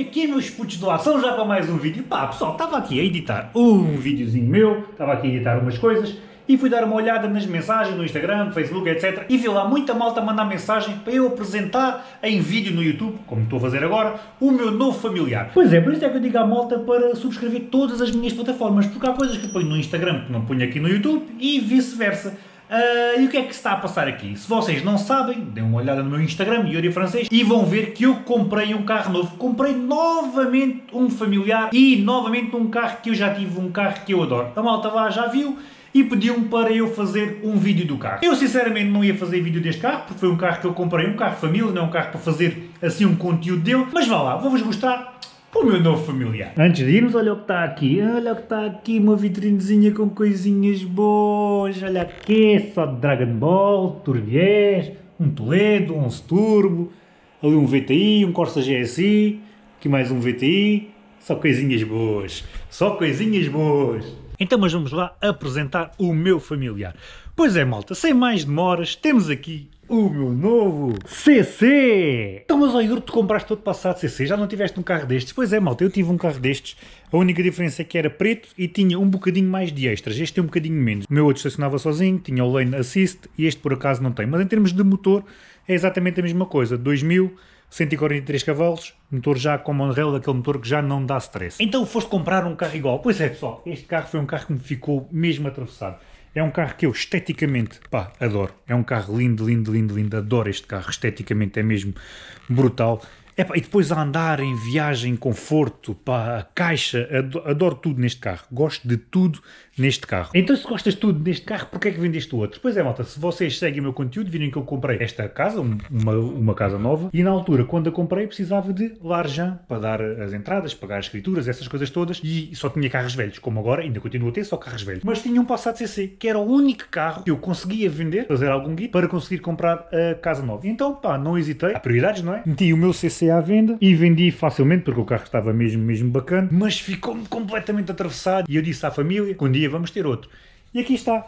é, meus putos do ação, já para mais um vídeo? Pá, pessoal, estava aqui a editar um videozinho meu, estava aqui a editar umas coisas e fui dar uma olhada nas mensagens no Instagram, no Facebook, etc. E vi lá muita malta mandar mensagem para eu apresentar em vídeo no YouTube, como estou a fazer agora, o meu novo familiar. Pois é, por isso é que eu digo à malta para subscrever todas as minhas plataformas, porque há coisas que eu ponho no Instagram que não ponho aqui no YouTube e vice-versa. Uh, e o que é que se está a passar aqui? Se vocês não sabem, deem uma olhada no meu Instagram, Yuri Francês, e vão ver que eu comprei um carro novo. Comprei novamente um familiar e novamente um carro que eu já tive, um carro que eu adoro. A malta lá já viu e pediu-me para eu fazer um vídeo do carro. Eu sinceramente não ia fazer vídeo deste carro, porque foi um carro que eu comprei, um carro família, não é um carro para fazer assim um conteúdo dele, mas vá lá, vou-vos mostrar o meu novo familiar. Antes de irmos, olha o que está aqui. Olha o que está aqui, uma vitrinezinha com coisinhas boas. Olha aqui, só de Dragon Ball, Turbiés, um Toledo, um Turbo, ali um VTI, um Corsa GSI, aqui mais um VTI. Só coisinhas boas. Só coisinhas boas. Então, mas vamos lá apresentar o meu familiar. Pois é, malta, sem mais demoras, temos aqui o meu novo CC! Então, mas ó Igor, tu compraste todo passado CC, já não tiveste um carro destes? Pois é, malta, eu tive um carro destes, a única diferença é que era preto e tinha um bocadinho mais de extras, este tem um bocadinho menos. O meu outro estacionava sozinho, tinha o Lane Assist e este por acaso não tem, mas em termos de motor é exatamente a mesma coisa, 2000, 143 cavalos, motor já com monorail, aquele motor que já não dá stress. Então foste comprar um carro igual? Pois é pessoal, este carro foi um carro que me ficou mesmo atravessado. É um carro que eu esteticamente, pá, adoro. É um carro lindo, lindo, lindo, lindo. Adoro este carro. Esteticamente é mesmo brutal. E depois a andar em viagem, conforto, pá, a caixa, adoro, tudo neste carro. Gosto de tudo neste carro. Então se gostas de tudo neste carro, porquê é que vendeste o outro? Pois é, malta, se vocês seguem o meu conteúdo, virem que eu comprei esta casa, uma, uma casa nova, e na altura, quando a comprei, precisava de l'argent para dar as entradas, pagar as escrituras, essas coisas todas, e só tinha carros velhos, como agora, ainda continuo a ter só carros velhos. Mas tinha um Passat CC, que era o único carro que eu conseguia vender, fazer algum guia, para conseguir comprar a casa nova. Então, pá, não hesitei. Há prioridades, não é? Meti o meu CC à venda e vendi facilmente, porque o carro estava mesmo, mesmo bacana, mas ficou-me completamente atravessado. E eu disse à família um dia vamos ter outro. E aqui está.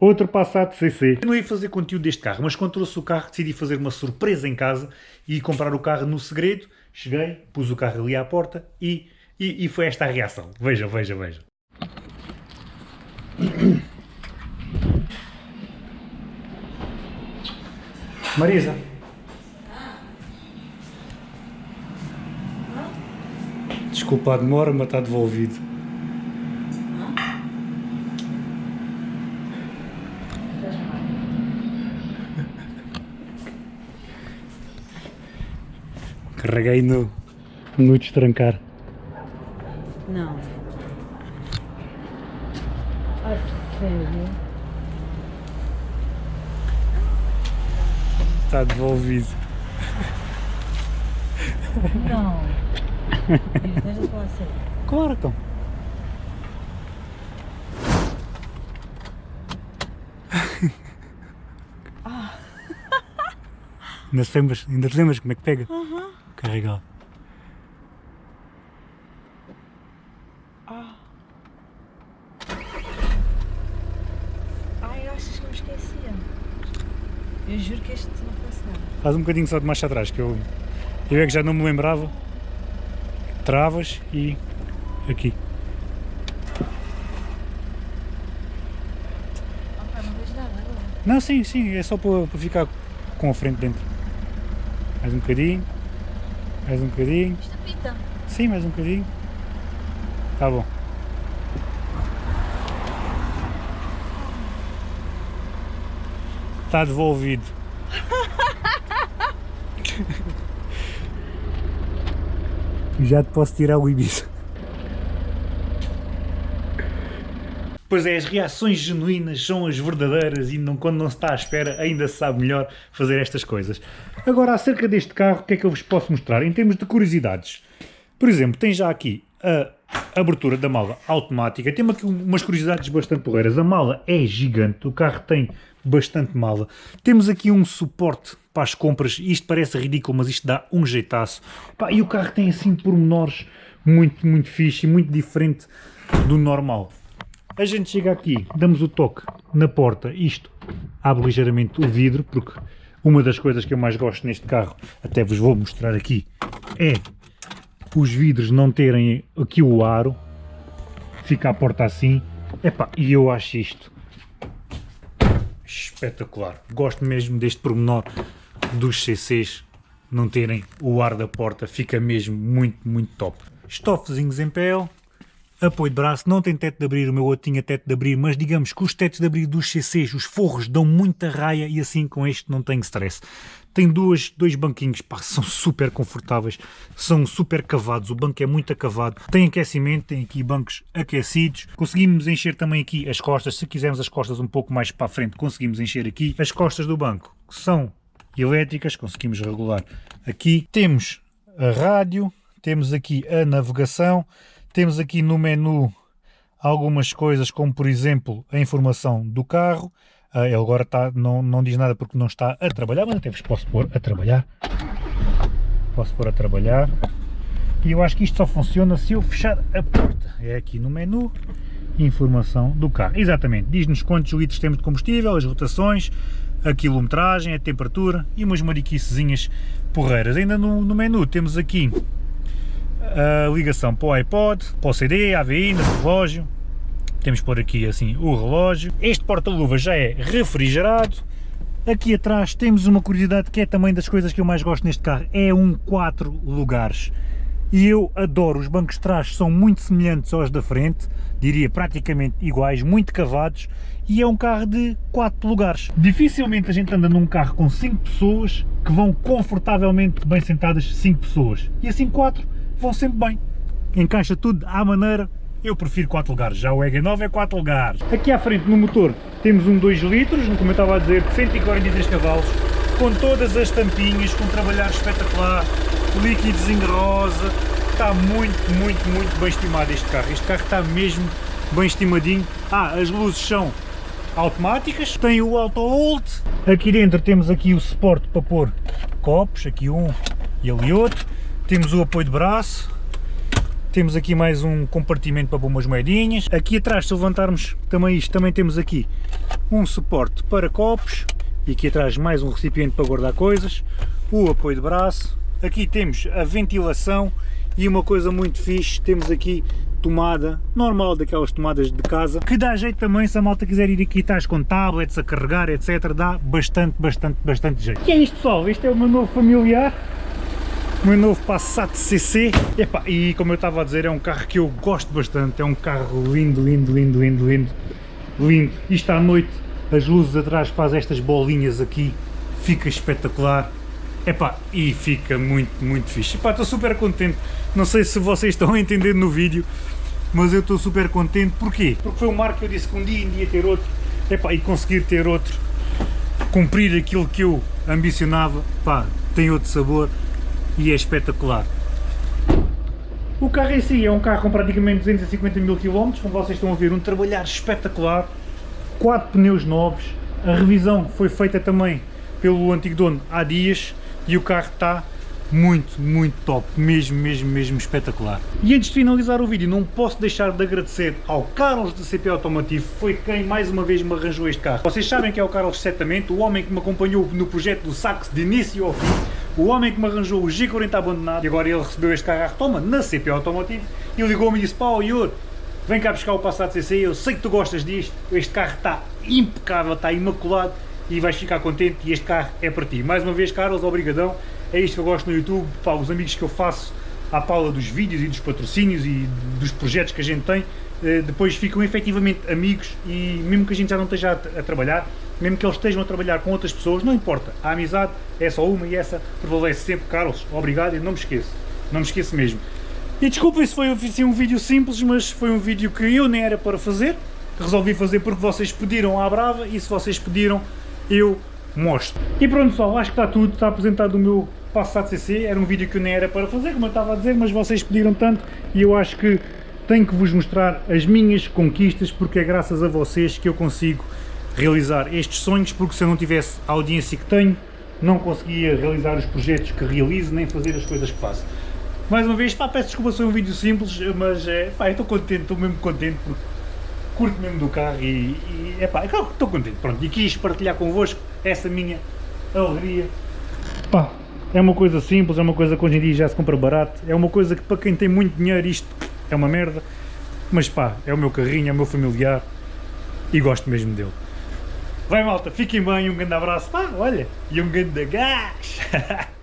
Outro Passat CC. Eu não ia fazer conteúdo deste carro, mas quando trouxe o carro decidi fazer uma surpresa em casa e comprar o carro no segredo. Cheguei, pus o carro ali à porta e, e, e foi esta a reação. Veja, veja, veja. Marisa. Desculpa a demora, mas está devolvido. Carreguei no, no destrancar. Não. A sério? Está devolvido. Não. Deixa eu falar sério. Claro, então. Ah. Ainda te lembras, ainda te lembras como é que pega? Uhum. Carregar. Ah. Ai, achas que eu me esquecia? Eu juro que este não fosse nada. Faz um bocadinho só de marcha atrás, que eu, eu é que já não me lembrava. Travas e aqui. Não sim, sim, é só para, para ficar com a frente dentro. Mais um bocadinho. Mais um bocadinho. Isto apita. Sim, mais um bocadinho. Tá bom. Está devolvido. Já te posso tirar o Ibiza. Pois é, as reações genuínas são as verdadeiras e não, quando não se está à espera ainda se sabe melhor fazer estas coisas. Agora, acerca deste carro, o que é que eu vos posso mostrar? Em termos de curiosidades. Por exemplo, tem já aqui a abertura da mala automática. Tem aqui umas curiosidades bastante porreiras. A mala é gigante, o carro tem bastante mala. Temos aqui um suporte para as compras. Isto parece ridículo, mas isto dá um jeitaço. E o carro tem assim pormenores muito, muito fixe e muito diferente do normal. A gente chega aqui, damos o toque na porta, isto abre ligeiramente o vidro, porque uma das coisas que eu mais gosto neste carro, até vos vou mostrar aqui, é os vidros não terem aqui o aro, fica a porta assim, epá, e eu acho isto espetacular. Gosto mesmo deste pormenor dos CCs não terem o ar da porta, fica mesmo muito, muito top. Estofezinhos em pele, apoio de braço, não tem teto de abrir, o meu outro tinha teto de abrir, mas digamos que os tetos de abrir dos CCs, os forros dão muita raia e assim com este não tenho stress. Tem duas, dois banquinhos, pá, são super confortáveis, são super cavados, o banco é muito acavado, tem aquecimento, tem aqui bancos aquecidos, conseguimos encher também aqui as costas, se quisermos as costas um pouco mais para a frente, conseguimos encher aqui. As costas do banco são elétricas, conseguimos regular aqui. Temos a rádio, temos aqui a navegação, temos aqui no menu algumas coisas como por exemplo a informação do carro, uh, ele agora está, não, não diz nada porque não está a trabalhar, mas até vos posso pôr a trabalhar, posso pôr a trabalhar. E eu acho que isto só funciona se eu fechar a porta, é aqui no menu informação do carro, exatamente, diz-nos quantos litros temos de combustível, as rotações, a quilometragem, a temperatura e umas mariquicezinhas porreiras. Ainda no, no menu temos aqui a ligação para o iPod, para o CD, AVI, no relógio. Temos por aqui assim o relógio. Este porta-luvas já é refrigerado. Aqui atrás temos uma curiosidade que é também das coisas que eu mais gosto neste carro, é um 4 lugares. E eu adoro, os bancos de trás são muito semelhantes aos da frente, diria praticamente iguais, muito cavados, e é um carro de 4 lugares. Dificilmente a gente anda num carro com 5 pessoas que vão confortavelmente bem sentadas 5 pessoas. E assim 4 vão sempre bem. Encaixa tudo à maneira, eu prefiro 4 lugares, já o EG9 é 4 lugares. Aqui à frente no motor temos um 2 litros, como eu estava a dizer, de 143 cavalos, com todas as tampinhas, com um trabalhar espetacular, líquidos em rosa, está muito, muito, muito bem estimado este carro. Este carro está mesmo bem estimadinho. Ah, as luzes são automáticas, tem o auto hold, aqui dentro temos aqui o suporte para pôr copos, aqui um e ali outro, temos o apoio de braço, temos aqui mais um compartimento para pôr umas moedinhas, aqui atrás se levantarmos também isto, também temos aqui um suporte para copos, e aqui atrás mais um recipiente para guardar coisas, o apoio de braço, aqui temos a ventilação. E uma coisa muito fixe, temos aqui tomada normal daquelas tomadas de casa, que dá jeito também se a malta quiser ir aqui estás com tablets a carregar, etc, dá bastante, bastante, bastante jeito. E é isto pessoal, este é o meu novo familiar, meu novo Passat CC, Epá, e como eu estava a dizer, é um carro que eu gosto bastante, é um carro lindo, lindo, lindo, lindo, lindo, lindo. Isto à noite, as luzes atrás fazem estas bolinhas aqui, fica espetacular. Epá, e fica muito, muito fixe. Epá, estou super contente. Não sei se vocês estão a entender no vídeo, mas eu estou super contente. Porquê? Porque foi um marco que eu disse que um dia ia ter outro. Epá, e conseguir ter outro, cumprir aquilo que eu ambicionava, pá, tem outro sabor e é espetacular. O carro em si é um carro com praticamente 250 mil km, como vocês estão a ver, um trabalhar espetacular, 4 pneus novos, a revisão foi feita também pelo antigo dono há dias, e o carro está muito, muito top, mesmo, mesmo, mesmo espetacular. E antes de finalizar o vídeo, não posso deixar de agradecer ao Carlos da CP Automotivo, foi quem mais uma vez me arranjou este carro. Vocês sabem que é o Carlos certamente, o homem que me acompanhou no projeto do Sax de início ao fim, o homem que me arranjou o G40 abandonado, e agora ele recebeu este carro à retoma na CP Automotivo, e ligou-me e disse, pá, Ior, vem cá buscar o Passat CC, eu sei que tu gostas disto, este carro está impecável, está imaculado, e vais ficar contente e este carro é para ti. Mais uma vez, Carlos, obrigadão. É isto que eu gosto no YouTube, pá, os amigos que eu faço à Paula dos vídeos e dos patrocínios e dos projetos que a gente tem, depois ficam efetivamente amigos e mesmo que a gente já não esteja a, a, trabalhar, mesmo que eles estejam a trabalhar com outras pessoas, não importa, a amizade é só uma e essa prevalece sempre. Carlos, obrigado e não me esqueço, não me esqueço mesmo. E desculpa se foi assim, um vídeo simples, mas foi um vídeo que eu nem era para fazer, resolvi fazer porque vocês pediram à brava e se vocês pediram eu mostro. E pronto pessoal, acho que está tudo, está apresentado o meu Passat CC, era um vídeo que eu nem era para fazer, como eu estava a dizer, mas vocês pediram tanto e eu acho que tenho que vos mostrar as minhas conquistas, porque é graças a vocês que eu consigo realizar estes sonhos, porque se eu não tivesse a audiência que tenho, não conseguia realizar os projetos que realizo, nem fazer as coisas que faço. Mais uma vez, pá, peço desculpa, foi um vídeo simples, mas é, pá, estou contente, estou mesmo contente, porque curto mesmo do carro e, e epá, estou contente, pronto, e quis partilhar convosco essa minha alegria. Pá, É uma coisa simples, é uma coisa que hoje em dia já se compra barato, é uma coisa que para quem tem muito dinheiro isto é uma merda, mas pá, é o meu carrinho, é o meu familiar e gosto mesmo dele. Vai malta, fiquem bem, um grande abraço, pá, olha, e um grande gás!